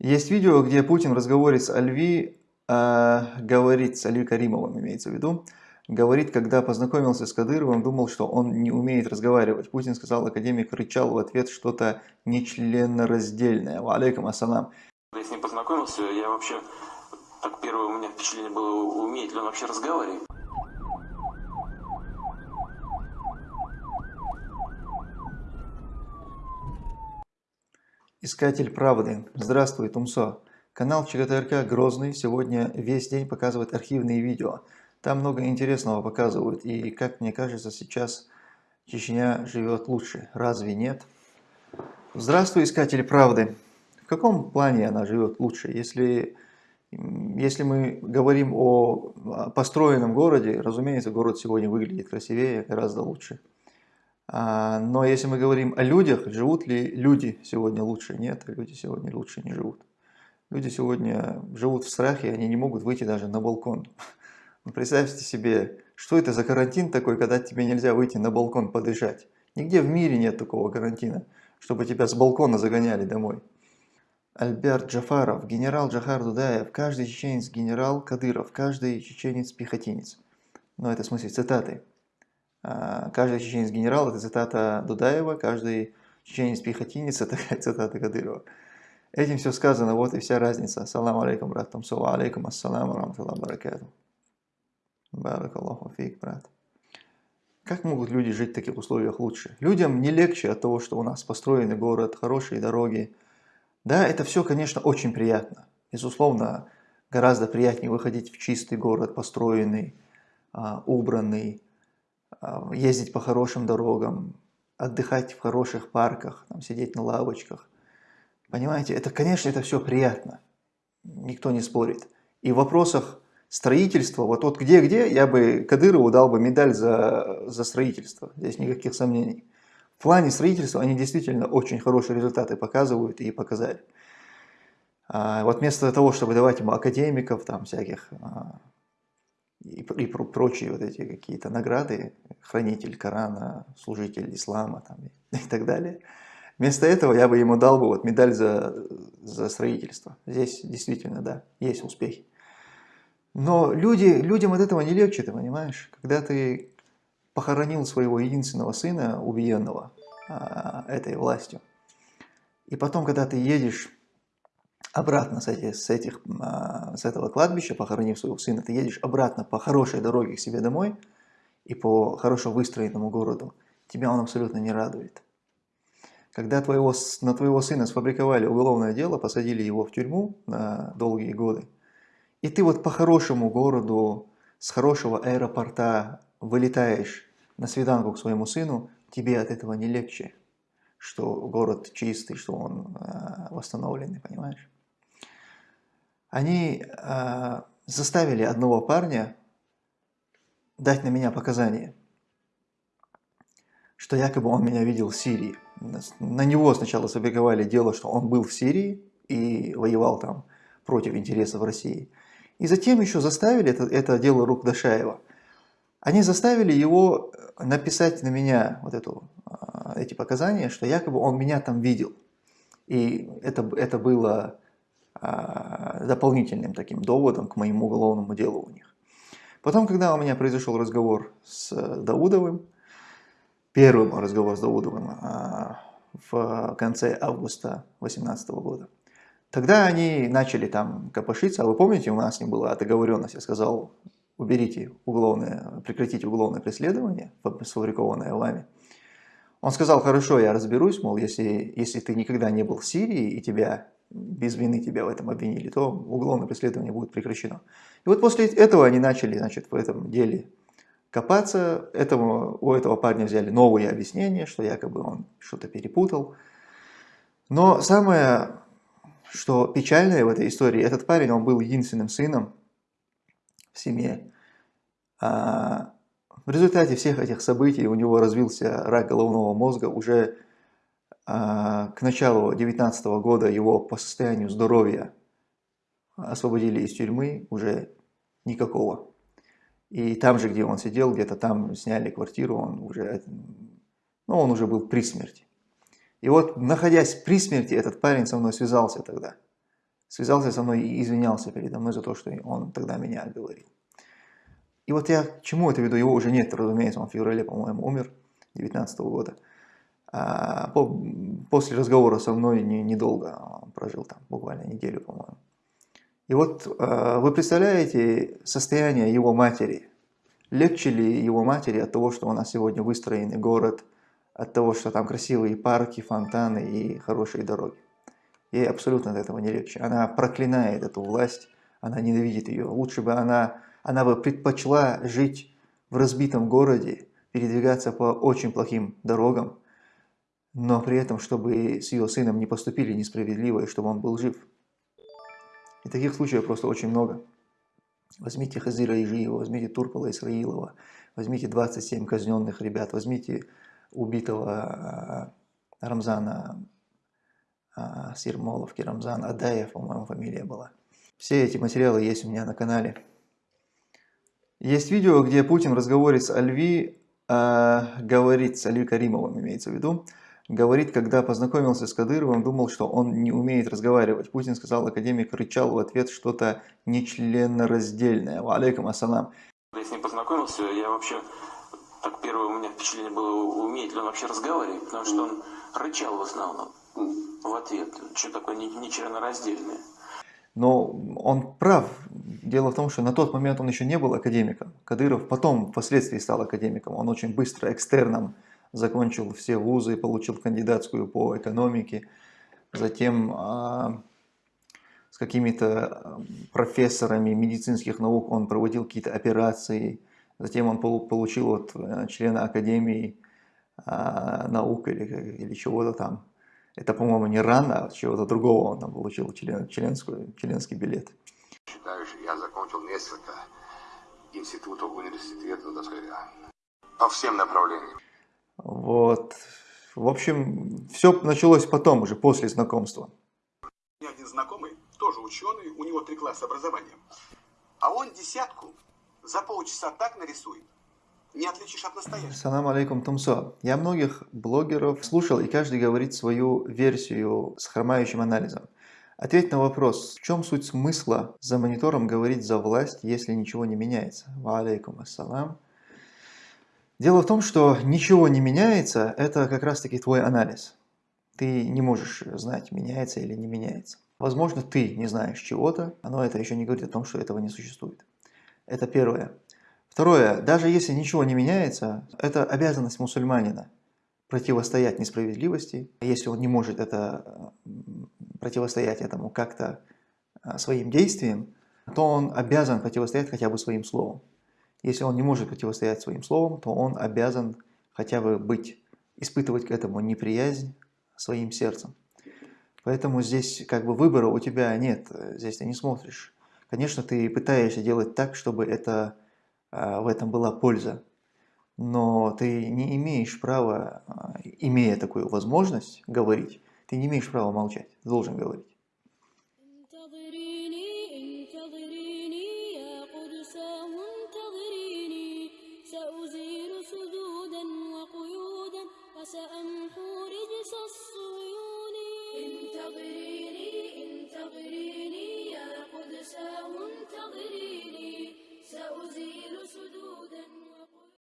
Есть видео, где Путин в разговоре с Альви, э, говорит, с Альви Каримовым имеется в виду, говорит, когда познакомился с Кадыровым, думал, что он не умеет разговаривать. Путин сказал, академик рычал в ответ что-то нечленораздельное. Ва алейкум ассалам. Я с ним познакомился, я вообще, так первое у меня впечатление было, умеет ли он вообще разговаривать. Искатель правды. Здравствуй, Тумсо. Канал ЧГТРК Грозный сегодня весь день показывает архивные видео. Там много интересного показывают. И, как мне кажется, сейчас Чечня живет лучше. Разве нет? Здравствуй, искатели правды. В каком плане она живет лучше? Если, если мы говорим о построенном городе, разумеется, город сегодня выглядит красивее, гораздо лучше. А, но если мы говорим о людях, живут ли люди сегодня лучше? Нет, люди сегодня лучше не живут. Люди сегодня живут в страхе, они не могут выйти даже на балкон. Ну, представьте себе, что это за карантин такой, когда тебе нельзя выйти на балкон подышать. Нигде в мире нет такого карантина, чтобы тебя с балкона загоняли домой. Альберт Джафаров, генерал Джахар Дудаев, каждый чеченец генерал Кадыров, каждый чеченец пехотинец. Но это в смысле цитаты. А, каждый чеченец генерал – это цитата Дудаева, каждый чеченец пехотинец – это цитата Кадырова. Этим все сказано, вот и вся разница. Салам алейкум, брат Тамсова, алейкум ассалам, рамтуллах баракату. Баракаллаху фейк, брат. Как могут люди жить в таких условиях лучше? Людям не легче от того, что у нас построенный город, хорошие дороги. Да, это все, конечно, очень приятно. Безусловно, гораздо приятнее выходить в чистый город, построенный, а, убранный, ездить по хорошим дорогам, отдыхать в хороших парках, там, сидеть на лавочках. Понимаете, это, конечно, это все приятно, никто не спорит. И в вопросах строительства, вот, вот где-где, я бы Кадырову дал бы медаль за, за строительство, здесь никаких сомнений. В плане строительства они действительно очень хорошие результаты показывают и показали. А вот вместо того, чтобы давать ему академиков, там всяких а, и, и прочие вот эти какие-то награды, хранитель Корана, служитель ислама там, и, так далее. Вместо этого я бы ему дал бы вот медаль за, за строительство. Здесь действительно, да, есть успехи. Но люди, людям от этого не легче, ты понимаешь? Когда ты похоронил своего единственного сына, убиенного а, этой властью, и потом, когда ты едешь обратно с, этих, с, этих, а, с этого кладбища, похоронив своего сына, ты едешь обратно по хорошей дороге к себе домой и по хорошо выстроенному городу, тебя он абсолютно не радует. Когда твоего, на твоего сына сфабриковали уголовное дело, посадили его в тюрьму на долгие годы, и ты вот по хорошему городу, с хорошего аэропорта вылетаешь на свиданку к своему сыну, тебе от этого не легче, что город чистый, что он э, восстановленный, понимаешь? Они э, заставили одного парня дать на меня показания, что якобы он меня видел в Сирии. На него сначала забеговали дело, что он был в Сирии и воевал там против интересов России. И затем еще заставили, это, это дело рук Дашаева, они заставили его написать на меня вот эту, эти показания, что якобы он меня там видел. И это, это было а, дополнительным таким доводом к моему уголовному делу у них. Потом, когда у меня произошел разговор с Даудовым, первый разговор с Даудовым а, в конце августа 2018 года, тогда они начали там копошиться, а вы помните, у нас ним была договоренность, я сказал, уберите уголовное, прекратите уголовное преследование, сфабрикованное вами. Он сказал, хорошо, я разберусь, мол, если, если ты никогда не был в Сирии и тебя без вины тебя в этом обвинили, то уголовное преследование будет прекращено. И вот после этого они начали значит, в этом деле копаться. Этому, у этого парня взяли новые объяснения, что якобы он что-то перепутал. Но самое, что печальное в этой истории, этот парень, он был единственным сыном в семье. А в результате всех этих событий у него развился рак головного мозга уже к началу 2019 года его по состоянию здоровья освободили из тюрьмы, уже никакого. И там же, где он сидел, где-то там сняли квартиру, он уже, ну, он уже был при смерти. И вот, находясь при смерти, этот парень со мной связался тогда. связался со мной и извинялся передо мной за то, что он тогда меня говорил. И вот я к чему это веду? Его уже нет, разумеется, он в феврале, по-моему, умер, 19 -го года. А по, после разговора со мной не, недолго, он прожил там буквально неделю, по-моему. И вот э, вы представляете состояние его матери. Легче ли его матери от того, что у нас сегодня выстроенный город, от того, что там красивые парки, фонтаны и хорошие дороги? Ей абсолютно от этого не легче. Она проклинает эту власть, она ненавидит ее. Лучше бы она, она бы предпочла жить в разбитом городе, передвигаться по очень плохим дорогам, но при этом, чтобы с ее сыном не поступили несправедливо, и чтобы он был жив. И таких случаев просто очень много. Возьмите Хазира Ижиева, возьмите Турпала Исраилова, возьмите 27 казненных ребят, возьмите убитого а, Рамзана а, Сирмоловки, Рамзан Адаев, по-моему, фамилия была. Все эти материалы есть у меня на канале. Есть видео, где Путин в разговоре с Альви, э, говорит, с Альви Каримовым имеется в виду, говорит, когда познакомился с Кадыровым, думал, что он не умеет разговаривать. Путин сказал, академик рычал в ответ что-то нечленораздельное. Ва алейкум ассалам. Я с ним познакомился, я вообще, так первое у меня впечатление было, умеет ли он вообще разговаривать, потому что он рычал в основном в ответ. Что такое нечленораздельное? Но он прав. Дело в том, что на тот момент он еще не был академиком. Кадыров потом, впоследствии стал академиком. Он очень быстро, экстерном, закончил все вузы, получил кандидатскую по экономике. Затем а, с какими-то профессорами медицинских наук он проводил какие-то операции. Затем он получил от э, члена академии а, наук или, или чего-то там это, по-моему, не рано, а чего-то другого он там получил член, членскую, членский билет. Считаю, что я закончил несколько институтов, университетов, так сказать, по всем направлениям. Вот. В общем, все началось потом, уже после знакомства. У меня один знакомый, тоже ученый, у него три класса образования. А он десятку за полчаса так нарисует, не отличишь от настоящего. Салам алейкум, Тумсо. Я многих блогеров слушал, и каждый говорит свою версию с хромающим анализом. Ответь на вопрос, в чем суть смысла за монитором говорить за власть, если ничего не меняется? Ва алейкум ассалам. Дело в том, что ничего не меняется, это как раз таки твой анализ. Ты не можешь знать, меняется или не меняется. Возможно, ты не знаешь чего-то, но это еще не говорит о том, что этого не существует. Это первое. Второе, даже если ничего не меняется, это обязанность мусульманина противостоять несправедливости. Если он не может это, противостоять этому как-то а, своим действием, то он обязан противостоять хотя бы своим словом. Если он не может противостоять своим словом, то он обязан хотя бы быть, испытывать к этому неприязнь своим сердцем. Поэтому здесь как бы выбора у тебя нет, здесь ты не смотришь. Конечно, ты пытаешься делать так, чтобы это а, в этом была польза. Но ты не имеешь права, а, имея такую возможность говорить, ты не имеешь права молчать, должен говорить.